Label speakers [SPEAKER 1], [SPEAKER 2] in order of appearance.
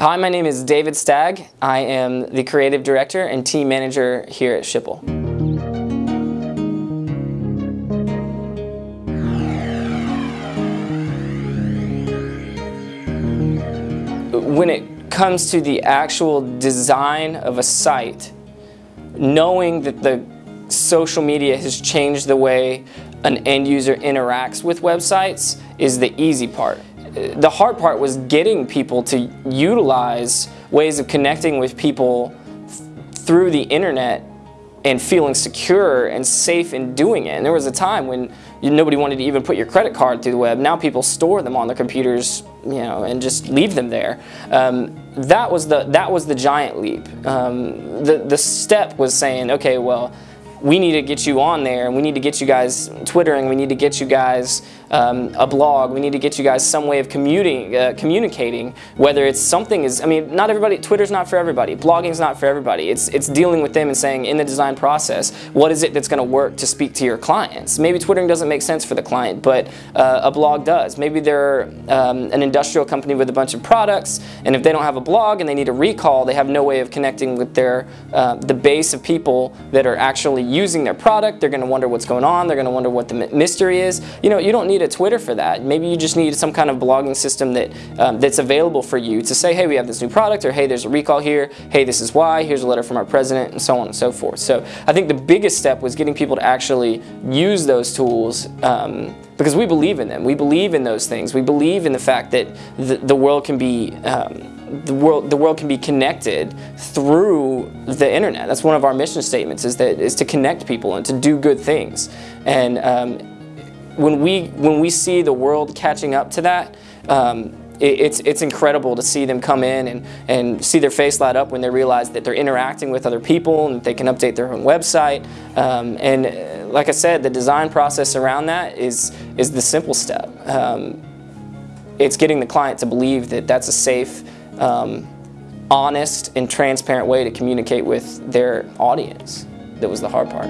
[SPEAKER 1] Hi, my name is David Stagg. I am the creative director and team manager here at Schipul. When it comes to the actual design of a site, knowing that the social media has changed the way an end user interacts with websites is the easy part the hard part was getting people to utilize ways of connecting with people through the internet and feeling secure and safe in doing it. And there was a time when nobody wanted to even put your credit card through the web. Now people store them on their computers, you know, and just leave them there. Um, that was the that was the giant leap. Um, the the step was saying, okay, well, we need to get you on there and we need to get you guys twittering we need to get you guys um, a blog we need to get you guys some way of commuting, uh, communicating whether it's something is I mean not everybody Twitter's not for everybody blogging's not for everybody. It's it's dealing with them and saying in the design process what is it that's going to work to speak to your clients? Maybe twittering doesn't make sense for the client but uh, a blog does. Maybe they're um, an industrial company with a bunch of products and if they don't have a blog and they need a recall they have no way of connecting with their uh, the base of people that are actually using their product. They're going to wonder what's going on. They're going to wonder what the mystery is. You know, you don't need a Twitter for that. Maybe you just need some kind of blogging system that um, that's available for you to say, hey, we have this new product, or hey, there's a recall here. Hey, this is why. Here's a letter from our president, and so on and so forth. So I think the biggest step was getting people to actually use those tools. Um, because we believe in them. We believe in those things. We believe in the fact that the, the world can be um, the world the world can be connected through the internet. That's one of our mission statements is that is to connect people and to do good things. And um, when we when we see the world catching up to that. Um, it's, it's incredible to see them come in and, and see their face light up when they realize that they're interacting with other people and they can update their own website. Um, and uh, like I said, the design process around that is, is the simple step. Um, it's getting the client to believe that that's a safe, um, honest and transparent way to communicate with their audience that was the hard part.